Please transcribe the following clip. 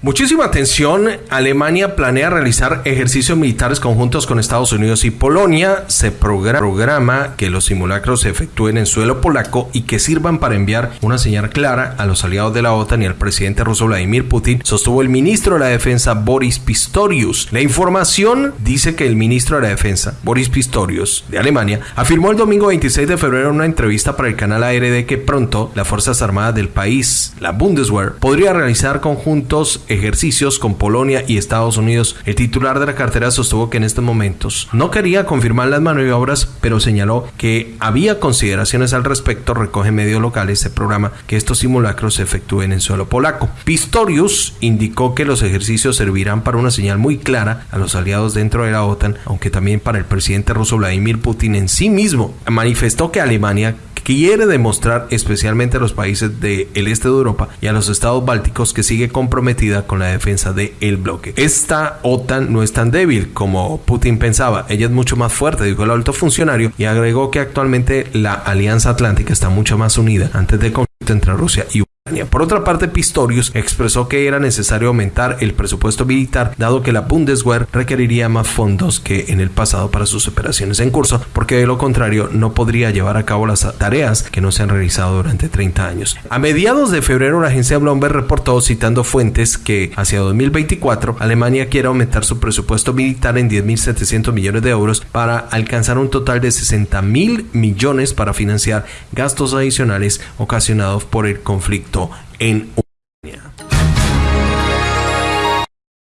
Muchísima atención. Alemania planea realizar ejercicios militares conjuntos con Estados Unidos y Polonia. Se programa que los simulacros se efectúen en suelo polaco y que sirvan para enviar una señal clara a los aliados de la OTAN y al presidente ruso Vladimir Putin, sostuvo el ministro de la Defensa Boris Pistorius. La información dice que el ministro de la Defensa, Boris Pistorius, de Alemania, afirmó el domingo 26 de febrero en una entrevista para el canal ARD que pronto las Fuerzas Armadas del país, la Bundeswehr, podría realizar conjuntos ejercicios con Polonia y Estados Unidos. El titular de la cartera sostuvo que en estos momentos no quería confirmar las maniobras, pero señaló que había consideraciones al respecto. Recoge medios locales este programa que estos simulacros se efectúen en suelo polaco. Pistorius indicó que los ejercicios servirán para una señal muy clara a los aliados dentro de la OTAN, aunque también para el presidente ruso Vladimir Putin en sí mismo. Manifestó que Alemania quiere demostrar especialmente a los países del este de Europa y a los estados bálticos que sigue comprometida con la defensa del el bloque. Esta OTAN no es tan débil como Putin pensaba, ella es mucho más fuerte, dijo el alto funcionario y agregó que actualmente la Alianza Atlántica está mucho más unida antes del conflicto entre Rusia y. Por otra parte, Pistorius expresó que era necesario aumentar el presupuesto militar, dado que la Bundeswehr requeriría más fondos que en el pasado para sus operaciones en curso, porque de lo contrario no podría llevar a cabo las tareas que no se han realizado durante 30 años. A mediados de febrero, la agencia Bloomberg reportó, citando fuentes, que hacia 2024 Alemania quiere aumentar su presupuesto militar en 10.700 millones de euros para alcanzar un total de 60.000 millones para financiar gastos adicionales ocasionados por el conflicto en